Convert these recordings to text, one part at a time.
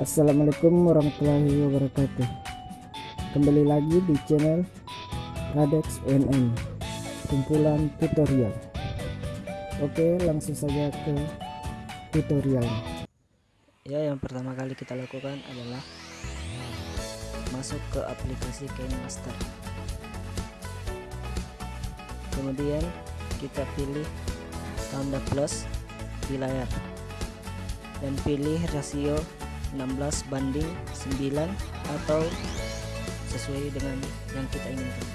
Assalamualaikum warahmatullahi wabarakatuh. Kembali lagi di channel Radex UNM Kumpulan tutorial. Oke langsung saja ke tutorialnya Ya yang pertama kali kita lakukan adalah Masuk ke aplikasi KineMaster Kemudian kita pilih tanda plus di layar dan pilih rasio 16 banding 9 atau sesuai dengan yang kita inginkan.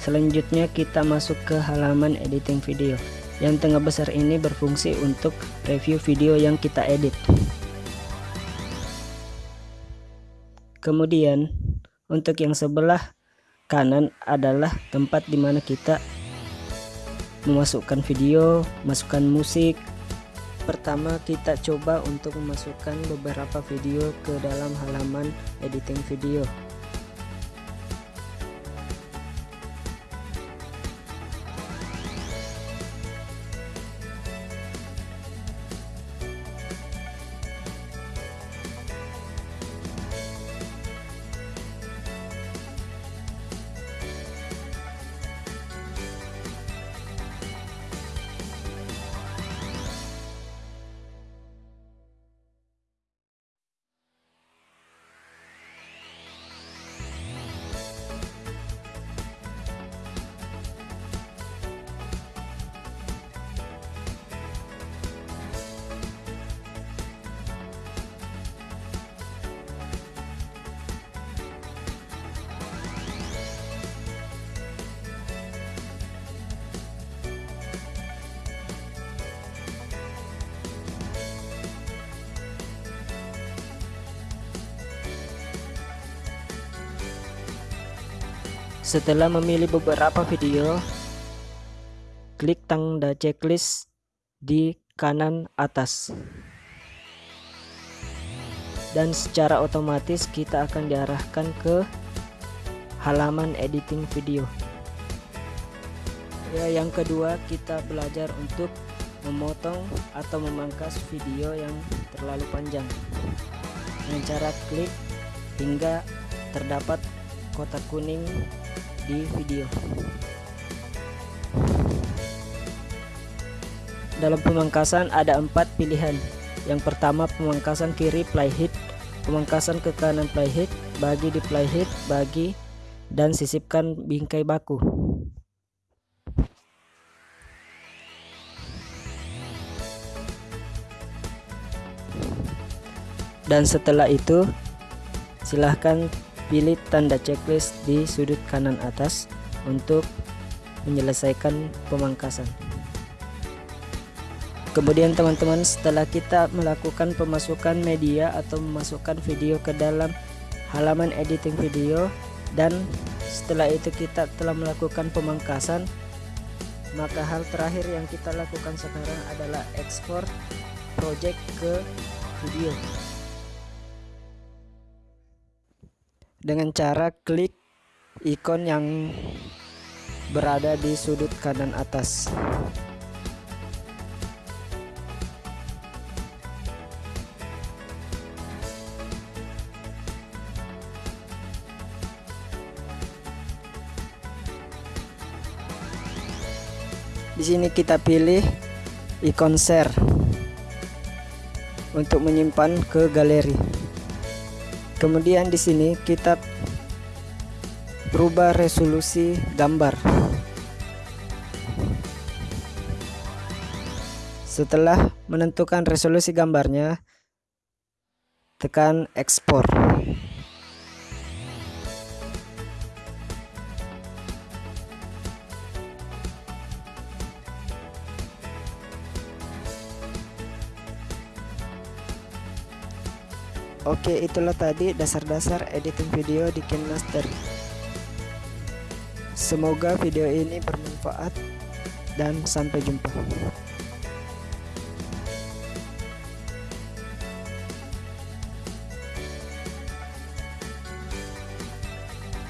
Selanjutnya kita masuk ke halaman editing video. Yang tengah besar ini berfungsi untuk review video yang kita edit. Kemudian untuk yang sebelah kanan adalah tempat di mana kita memasukkan video masukkan musik. Pertama kita coba untuk memasukkan beberapa video ke dalam halaman editing video Setelah memilih beberapa video, klik tanda checklist di kanan atas. Dan secara otomatis kita akan diarahkan ke halaman editing video. Ya, yang kedua kita belajar untuk memotong atau memangkas video yang terlalu panjang. Dengan cara klik hingga terdapat kotak kuning di video. Dalam pemangkasan ada empat pilihan. Yang pertama pemangkasan kiri playhead pemangkasan ke kanan playhead bagi di playhead bagi dan sisipkan bingkai baku. Dan setelah itu silahkan pilih tanda checklist di sudut kanan atas untuk menyelesaikan pemangkasan. Kemudian teman-teman setelah kita melakukan pemasukan media atau memasukkan video ke dalam halaman editing video dan setelah itu kita telah melakukan pemangkasan maka hal terakhir yang kita lakukan sekarang adalah ekspor project ke video dengan cara klik ikon yang berada di sudut kanan atas. Di sini kita pilih ikon share untuk menyimpan ke galeri kemudian di sini kita berubah resolusi gambar. Setelah menentukan resolusi gambarnya tekan ekspor Oke itulah tadi dasar-dasar editing video di KineMaster Semoga video ini bermanfaat dan sampai jumpa